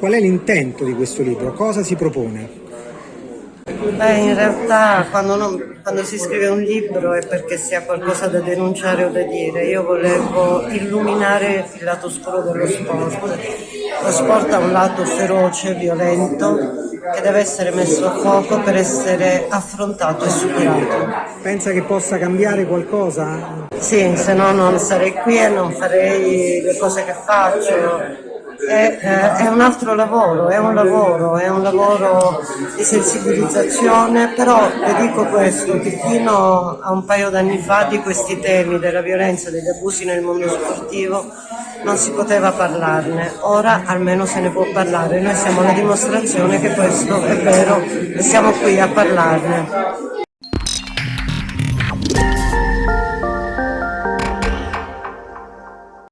Qual è l'intento di questo libro? Cosa si propone? Beh, in realtà quando, non, quando, si scrive un libro è perché si ha qualcosa da denunciare o da dire. Io volevo illuminare il lato oscuro dello sport. Lo sport ha un lato feroce, violento, che deve essere messo a fuoco per essere affrontato e superato. Pensa che possa cambiare qualcosa? Sì, se no non sarei qui e non farei le cose che faccio è, è, un altro lavoro, è un lavoro, è un lavoro di sensibilizzazione, però vi dico questo, che fino a un paio d'anni fa di questi temi della violenza e degli abusi nel mondo sportivo non si poteva parlarne, ora almeno se ne può parlare, noi siamo la dimostrazione che questo è vero e siamo qui a parlarne.